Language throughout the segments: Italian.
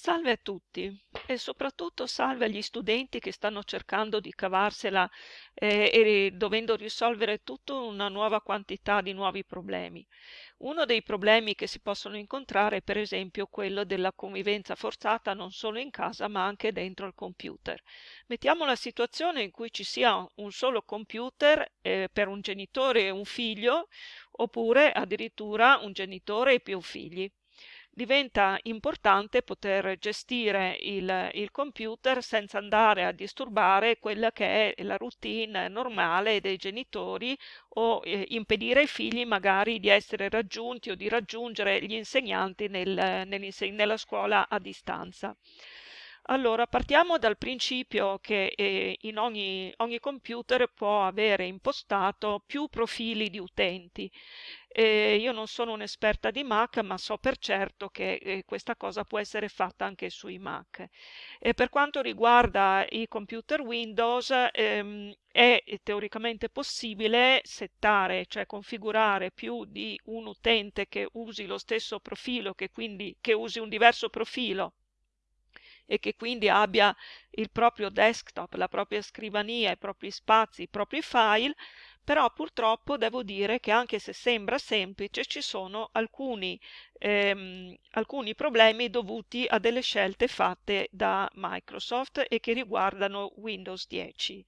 Salve a tutti e soprattutto salve agli studenti che stanno cercando di cavarsela eh, e dovendo risolvere tutta una nuova quantità di nuovi problemi. Uno dei problemi che si possono incontrare è per esempio quello della convivenza forzata non solo in casa ma anche dentro il computer. Mettiamo la situazione in cui ci sia un solo computer eh, per un genitore e un figlio oppure addirittura un genitore e più figli diventa importante poter gestire il, il, computer senza andare a disturbare quella che è la routine normale dei genitori o eh, impedire ai figli magari di essere raggiunti o di raggiungere gli insegnanti nel, nella scuola a distanza. Allora, partiamo dal principio che eh, in ogni, ogni, computer può avere impostato più profili di utenti. Eh, io non sono un'esperta di Mac, ma so per certo che eh, questa cosa può essere fatta anche sui Mac. Per quanto riguarda i computer Windows, ehm, è teoricamente possibile settare, cioè configurare più di un utente che usi lo stesso profilo, che quindi che usi un diverso profilo e che quindi abbia il proprio desktop, la propria scrivania, i propri spazi, i propri file, però purtroppo devo dire che anche se sembra semplice ci sono alcuni, ehm, alcuni problemi dovuti a delle scelte fatte da Microsoft e che riguardano Windows 10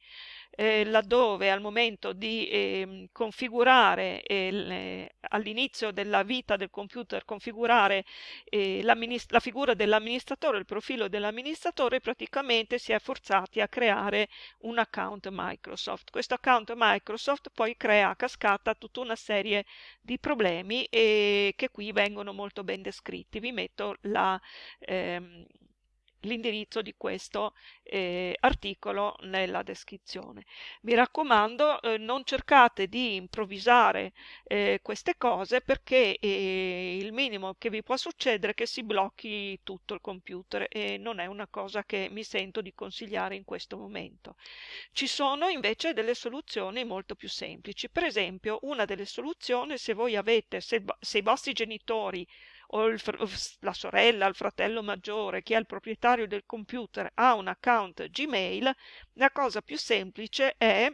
eh, laddove al momento di eh, configurare eh, all'inizio della vita del computer configurare eh, la figura dell'amministratore, il profilo dell'amministratore, praticamente si è forzati a creare un account Microsoft. Questo account Microsoft poi crea a cascata tutta una serie di problemi e che qui vengono molto ben descritti. Vi metto la, ehm, l'indirizzo di questo eh, articolo nella descrizione. Mi raccomando, eh, non cercate di improvvisare eh, queste cose perché eh, il minimo che vi può succedere è che si blocchi tutto il computer e non è una cosa che mi sento di consigliare in questo momento. Ci sono invece delle soluzioni molto più semplici. Per esempio, una delle soluzioni, se voi avete, se, se i vostri genitori o il, la sorella, il fratello maggiore, chi è il proprietario del computer ha un account Gmail, la cosa più semplice è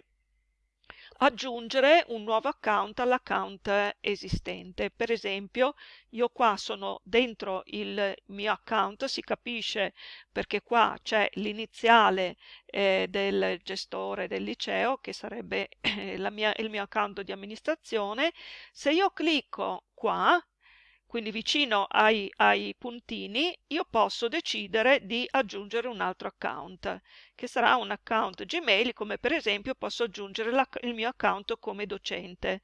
aggiungere un nuovo account all'account esistente. Per esempio, io qua sono dentro il mio account, si capisce perché qua c'è l'iniziale eh, del gestore del liceo, che sarebbe eh, mia, il mio account di amministrazione. Se io clicco qua, quindi vicino ai, ai, puntini, io posso decidere di aggiungere un altro account, che sarà un account Gmail, come per esempio posso aggiungere il mio account come docente.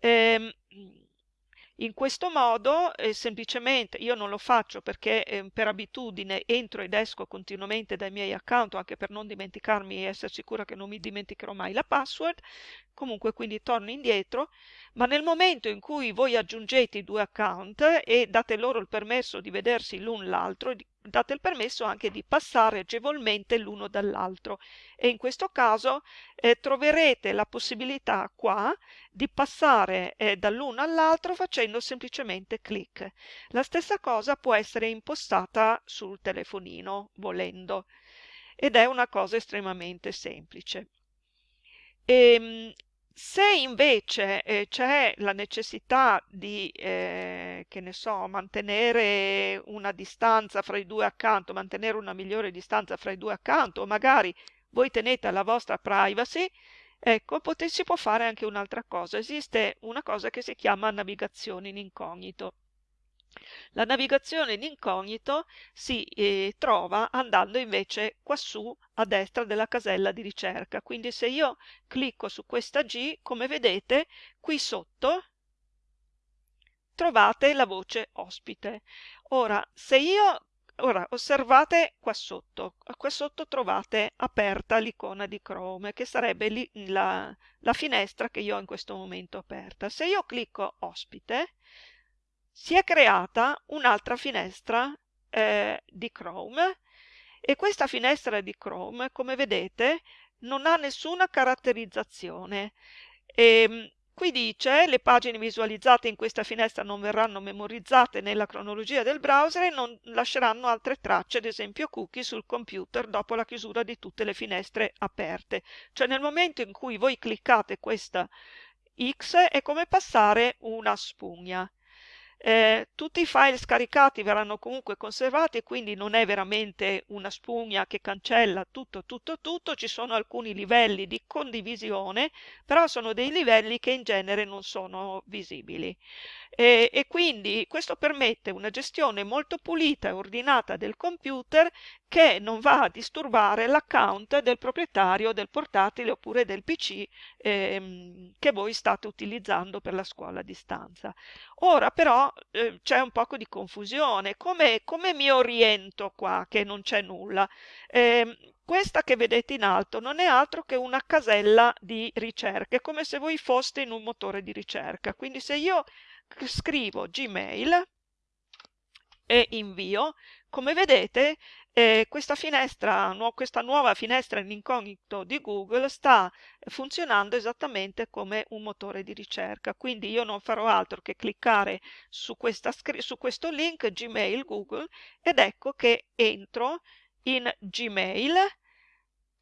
Ehm, in questo modo eh, semplicemente io non lo faccio perché eh, per abitudine entro ed esco continuamente dai miei account anche per non dimenticarmi e essere sicura che non mi dimenticherò mai la password, comunque quindi torno indietro, ma nel momento in cui voi aggiungete i due account e date loro il permesso di vedersi l'un l'altro, date il permesso anche di passare agevolmente l'uno dall'altro e in questo caso eh, troverete la possibilità qua di passare eh, dall'uno all'altro facendo semplicemente clic. La stessa cosa può essere impostata sul telefonino volendo ed è una cosa estremamente semplice. E, ehm, se invece eh, c'è la necessità di, eh, che ne so, mantenere una distanza fra i due accanto, mantenere una migliore distanza fra i due accanto, o magari voi tenete la vostra privacy, ecco, si può fare anche un'altra cosa. Esiste una cosa che si chiama navigazione in incognito. La navigazione in incognito si eh, trova andando invece quassù a destra della casella di ricerca. Quindi se io clicco su questa G, come vedete, qui sotto trovate la voce ospite. Ora, se io Ora, osservate qua sotto, qua sotto trovate aperta l'icona di Chrome, che sarebbe la, la finestra che io ho in questo momento aperta. Se io clicco ospite, si è creata un'altra finestra eh, di Chrome e questa finestra di Chrome, come vedete, non ha nessuna caratterizzazione. E, ehm, qui dice le pagine visualizzate in questa finestra non verranno memorizzate nella cronologia del browser e non lasceranno altre tracce, ad esempio cookie, sul computer dopo la chiusura di tutte le finestre aperte. Cioè nel momento in cui voi cliccate questa X è come passare una spugna. Eh, tutti i file scaricati verranno comunque conservati quindi non è veramente una spugna che cancella tutto, tutto, tutto, ci sono alcuni livelli di condivisione, però sono dei livelli che in genere non sono visibili. E, e quindi questo permette una gestione molto pulita e ordinata del computer che non va a disturbare l'account del proprietario del portatile oppure del PC ehm, che voi state utilizzando per la scuola a distanza. Ora però eh, c'è un poco di confusione. Come, come, mi oriento qua che non c'è nulla? Eh, questa che vedete in alto non è altro che una casella di ricerca, è come se voi foste in un motore di ricerca. Quindi se io scrivo Gmail e invio, come vedete eh, questa finestra, nu questa nuova finestra in incognito di Google sta funzionando esattamente come un motore di ricerca, quindi io non farò altro che cliccare su, su questo link Gmail Google ed ecco che entro in Gmail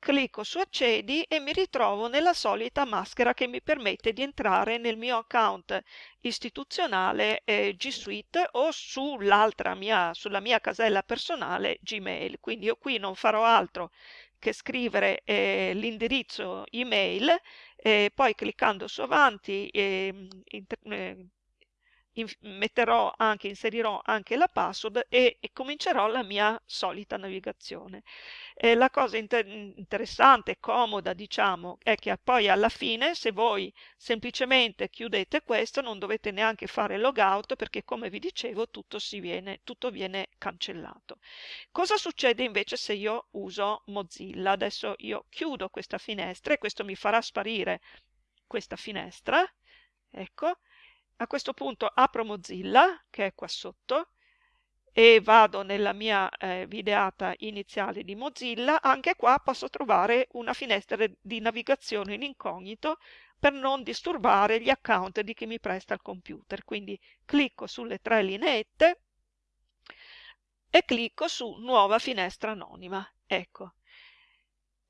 Clicco su accedi e mi ritrovo nella solita maschera che mi permette di entrare nel mio account istituzionale eh, G Suite o sull'altra mia, sulla mia casella personale Gmail. Quindi io qui non farò altro che scrivere eh, l'indirizzo email e poi cliccando su avanti eh, metterò anche, inserirò anche la password e, e comincerò la mia solita navigazione. E la cosa inter interessante, comoda, diciamo, è che poi alla fine, se voi semplicemente chiudete questo, non dovete neanche fare logout perché, come vi dicevo, tutto, viene, tutto viene cancellato. Cosa succede invece se io uso Mozilla? Adesso io chiudo questa finestra e questo mi farà sparire questa finestra. Ecco, a questo punto apro Mozilla, che è qua sotto, e vado nella mia eh, videata iniziale di Mozilla, anche qua posso trovare una finestra di navigazione in incognito per non disturbare gli account di chi mi presta il computer. Quindi clicco sulle tre lineette e clicco su Nuova finestra anonima. Ecco,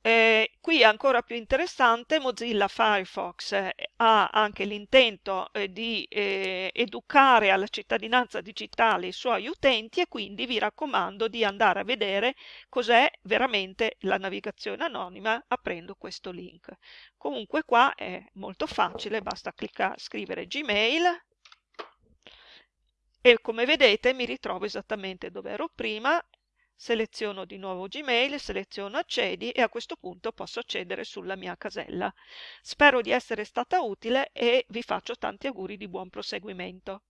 eh, qui ancora più interessante, Mozilla Firefox eh, ha anche l'intento eh, di eh, educare alla cittadinanza digitale i suoi utenti e quindi vi raccomando di andare a vedere cos'è veramente la navigazione anonima aprendo questo link. Comunque qua è molto facile, basta cliccare, scrivere Gmail e come vedete mi ritrovo esattamente dove ero prima seleziono di nuovo Gmail, seleziono accedi e a questo punto posso accedere sulla mia casella. Spero di essere stata utile e vi faccio tanti auguri di buon proseguimento.